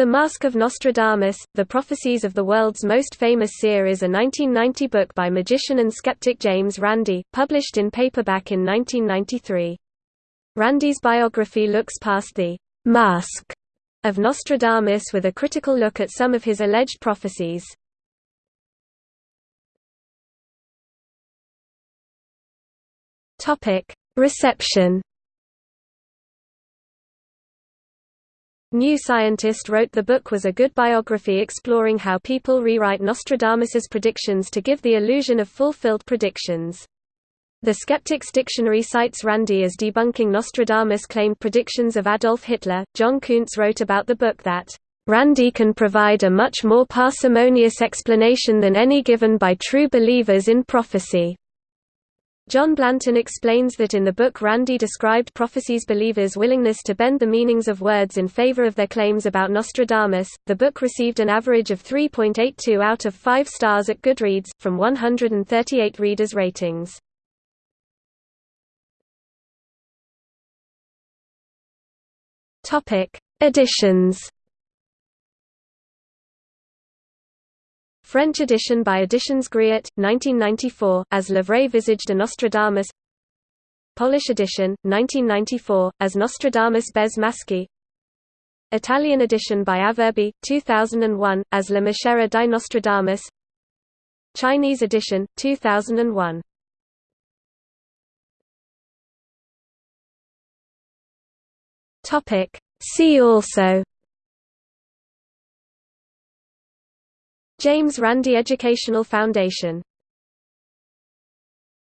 The Mask of Nostradamus, The Prophecies of the World's Most Famous Seer is a 1990 book by magician and skeptic James Randi, published in paperback in 1993. Randi's biography looks past the «mask» of Nostradamus with a critical look at some of his alleged prophecies. Reception New Scientist wrote the book was a good biography exploring how people rewrite Nostradamus's predictions to give the illusion of fulfilled predictions. The Skeptics Dictionary cites Randi as debunking Nostradamus' claimed predictions of Adolf Hitler. John Koontz wrote about the book that, Randi can provide a much more parsimonious explanation than any given by true believers in prophecy. John Blanton explains that in the book Randi described prophecies believers' willingness to bend the meanings of words in favor of their claims about Nostradamus. The book received an average of 3.82 out of 5 stars at Goodreads, from 138 readers' ratings. Editions French edition by Editions Griot, 1994, as Le Vrai Visage de Nostradamus. Polish edition, 1994, as Nostradamus bez maski. Italian edition by Avverbi, 2001, as La Maschera di Nostradamus. Chinese edition, 2001 See also James Randi Educational Foundation